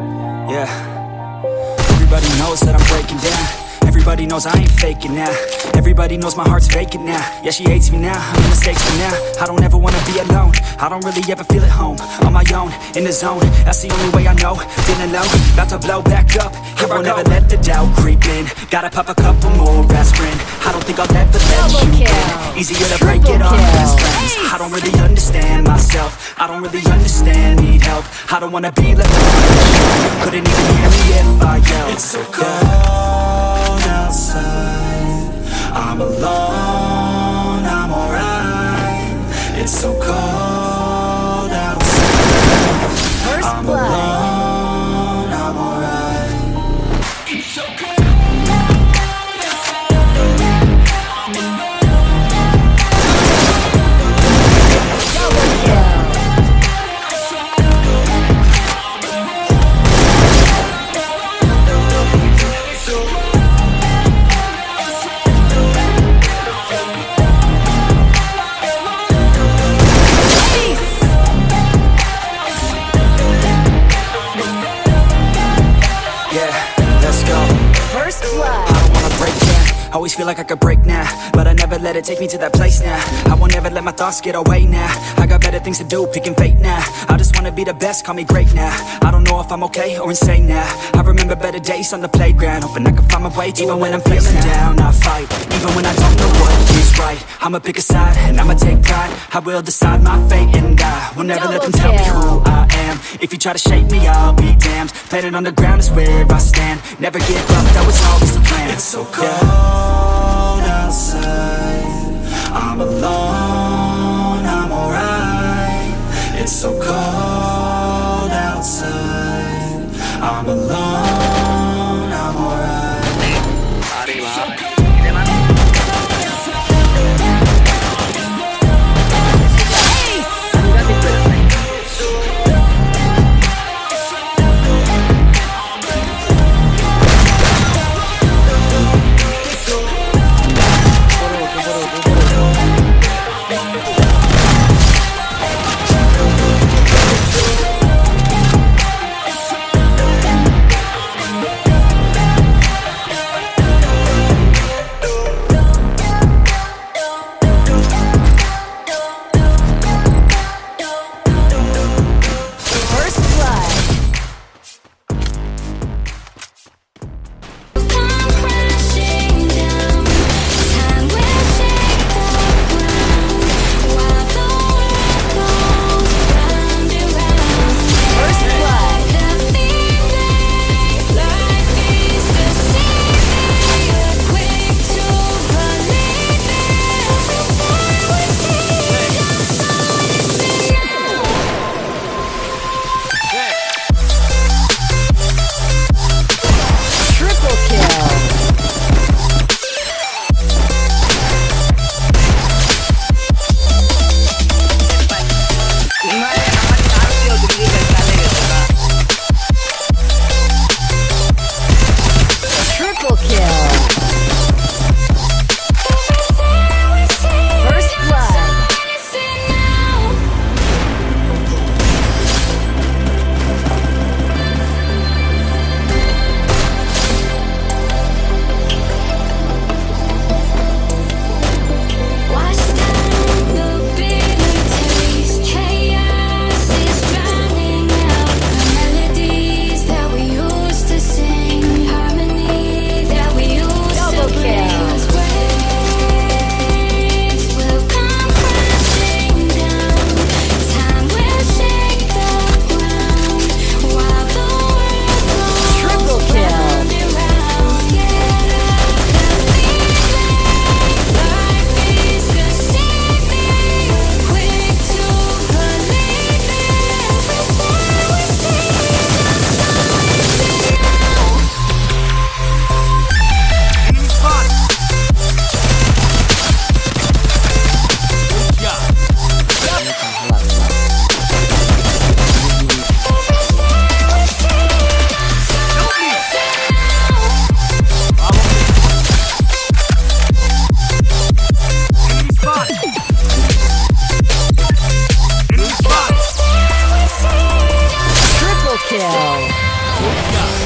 Yeah. Everybody knows that I'm breaking down. Everybody knows I ain't faking now. Everybody knows my heart's vacant now. Yeah, she hates me now, I mean mistakes for now. I don't ever wanna be alone. I don't really ever feel at home. On my own, in the zone. That's the only way I know. Feeling alone, about to blow back up. Here I won't ever let the doubt creep in. Gotta pop a couple more aspirin. Easier to break it off best friends I don't really understand myself. I don't really understand, need help. I don't wanna be left alone Couldn't even Always feel like I could break now But I never let it take me to that place now. I won't ever let my thoughts get away now. I got better things to do, picking fate now. I just wanna be the best, call me great now. I don't know if I'm okay or insane now. I remember better days on the playground Hoping I can find my way Even when I'm feeling down, I fight Even when I don't know what is right. I'ma pick a side and I'ma take pride. I will decide my fate and I will never let them Double tell me who I If you try to shape me, I'll be damned. Planet on the ground is where I stand. Never give up, that was always the plan. It's so cold outside. I'm alone, I'm alright. It's so cold outside. I'm alone, kill.